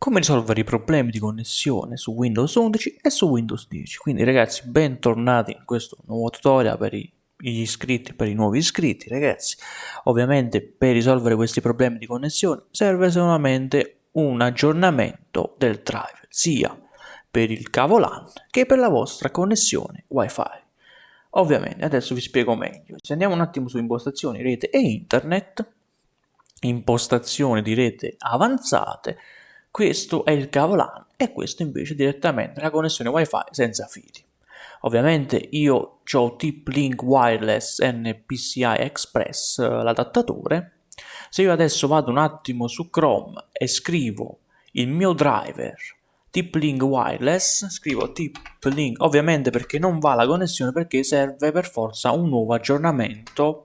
come risolvere i problemi di connessione su Windows 11 e su Windows 10. Quindi ragazzi, bentornati in questo nuovo tutorial per gli iscritti per i nuovi iscritti, ragazzi. Ovviamente per risolvere questi problemi di connessione serve solamente un aggiornamento del driver, sia per il cavo LAN che per la vostra connessione WiFi. Ovviamente, adesso vi spiego meglio. Se andiamo un attimo su impostazioni rete e internet, impostazioni di rete avanzate, questo è il cavo LAN e questo invece direttamente la connessione wifi senza fili. Ovviamente io ho TP-Link Wireless NPCI Express, l'adattatore. Se io adesso vado un attimo su Chrome e scrivo il mio driver TP-Link Wireless, scrivo TP-Link, ovviamente perché non va la connessione perché serve per forza un nuovo aggiornamento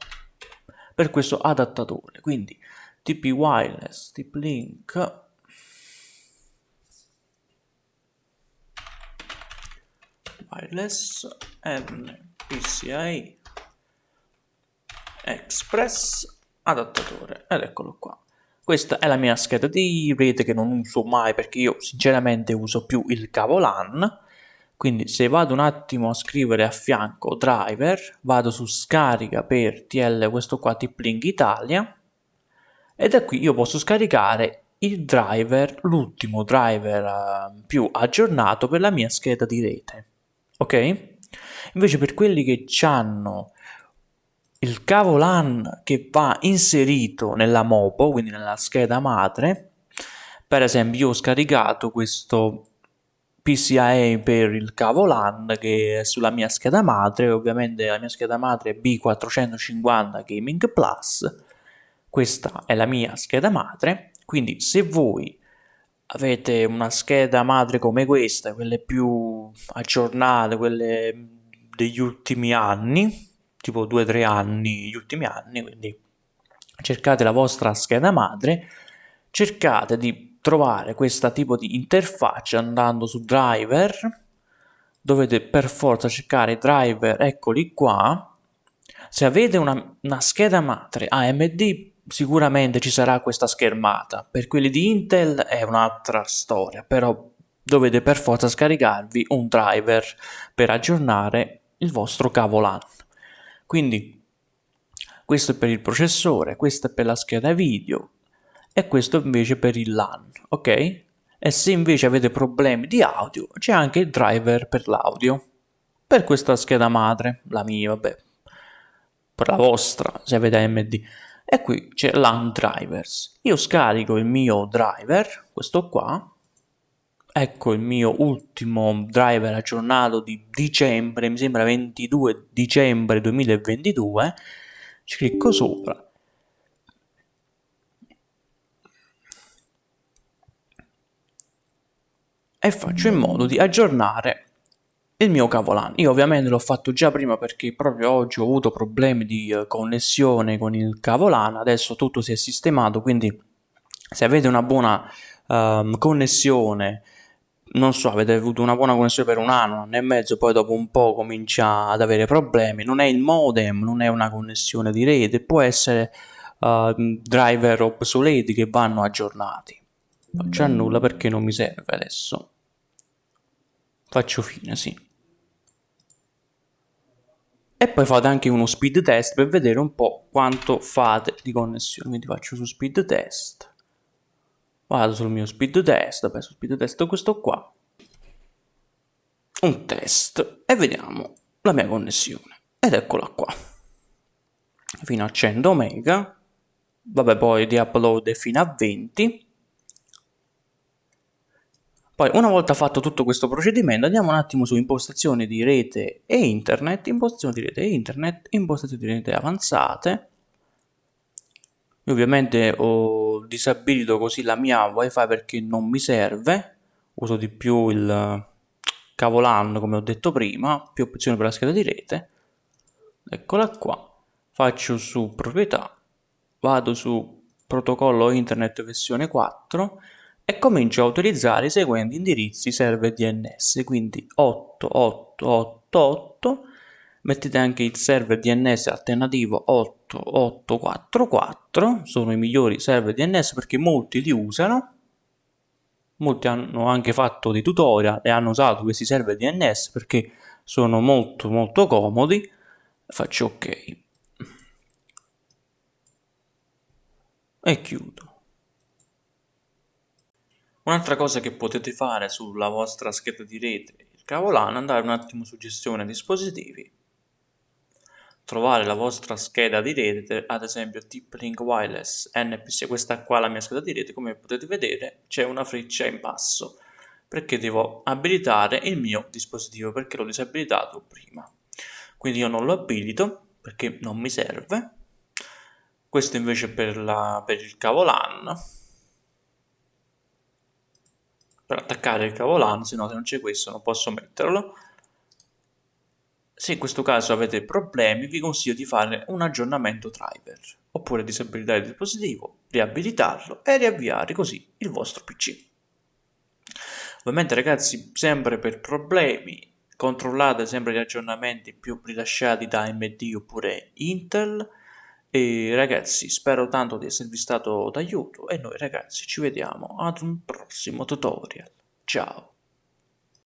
per questo adattatore. Quindi TP Wireless, TP-Link wireless MPCI Express adattatore. Ed eccolo qua. Questa è la mia scheda di rete che non uso mai perché io sinceramente uso più il cavo LAN quindi se vado un attimo a scrivere a fianco driver vado su scarica per TL questo qua TP-Link Italia. E da qui io posso scaricare il driver, l'ultimo driver uh, più aggiornato per la mia scheda di rete ok? Invece per quelli che hanno il cavo LAN che va inserito nella MOPO, quindi nella scheda madre, per esempio io ho scaricato questo PCIe per il cavo LAN che è sulla mia scheda madre, ovviamente la mia scheda madre è B450 Gaming Plus, questa è la mia scheda madre, quindi se voi avete una scheda madre come questa, quelle più aggiornate, quelle degli ultimi anni, tipo 2-3 anni, gli ultimi anni, quindi cercate la vostra scheda madre, cercate di trovare questo tipo di interfaccia andando su driver, dovete per forza cercare driver, eccoli qua, se avete una, una scheda madre AMD sicuramente ci sarà questa schermata. Per quelli di Intel è un'altra storia, però dovete per forza scaricarvi un driver per aggiornare il vostro cavo LAN. Quindi questo è per il processore, questo è per la scheda video e questo invece per il LAN, ok? E se invece avete problemi di audio, c'è anche il driver per l'audio. Per questa scheda madre, la mia, vabbè, per la vostra, se avete AMD e qui c'è LAN drivers. Io scarico il mio driver, questo qua, ecco il mio ultimo driver aggiornato di dicembre, mi sembra 22 dicembre 2022, ci clicco sopra. E faccio in modo di aggiornare il mio cavo Io ovviamente l'ho fatto già prima perché proprio oggi ho avuto problemi di uh, connessione con il cavo adesso tutto si è sistemato, quindi se avete una buona um, connessione, non so, avete avuto una buona connessione per un anno, un anno e mezzo, poi dopo un po' comincia ad avere problemi, non è il modem, non è una connessione di rete, può essere uh, driver obsoleti che vanno aggiornati. Faccio a nulla perché non mi serve adesso. Faccio fine, sì e poi fate anche uno speed test per vedere un po' quanto fate di connessione. Quindi faccio su speed test. Vado sul mio speed test vabbè su speed test questo qua. Un test. E vediamo la mia connessione. Ed eccola qua. Fino a 100 mega. Vabbè poi di upload fino a 20 poi una volta fatto tutto questo procedimento andiamo un attimo su impostazioni di rete e internet, impostazioni di rete e internet, impostazioni di rete avanzate. Io ovviamente ho disabilito così la mia wifi perché non mi serve, uso di più il cavo LAN come ho detto prima, più opzioni per la scheda di rete. Eccola qua, faccio su proprietà, vado su protocollo internet versione 4 e comincio a utilizzare i seguenti indirizzi server DNS, quindi 8888, mettete anche il server DNS alternativo 8844, sono i migliori server DNS perché molti li usano, molti hanno anche fatto dei tutorial e hanno usato questi server DNS perché sono molto molto comodi. Faccio ok. E chiudo un'altra cosa che potete fare sulla vostra scheda di rete il cavolano andare un attimo su gestione dispositivi trovare la vostra scheda di rete, ad esempio TP-Link Wireless NPC, questa qua è la mia scheda di rete, come potete vedere c'è una freccia in basso, perché devo abilitare il mio dispositivo, perché l'ho disabilitato prima. Quindi io non lo abilito, perché non mi serve. Questo invece per, la, per il cavo LAN, per attaccare il cavo LAN, se no se non c'è questo non posso metterlo se in questo caso avete problemi vi consiglio di fare un aggiornamento driver oppure disabilitare il dispositivo, riabilitarlo e riavviare così il vostro PC. Ovviamente ragazzi sempre per problemi controllate sempre gli aggiornamenti più rilasciati da AMD oppure Intel e ragazzi spero tanto di esservi stato d'aiuto e noi ragazzi ci vediamo ad un prossimo tutorial. Ciao!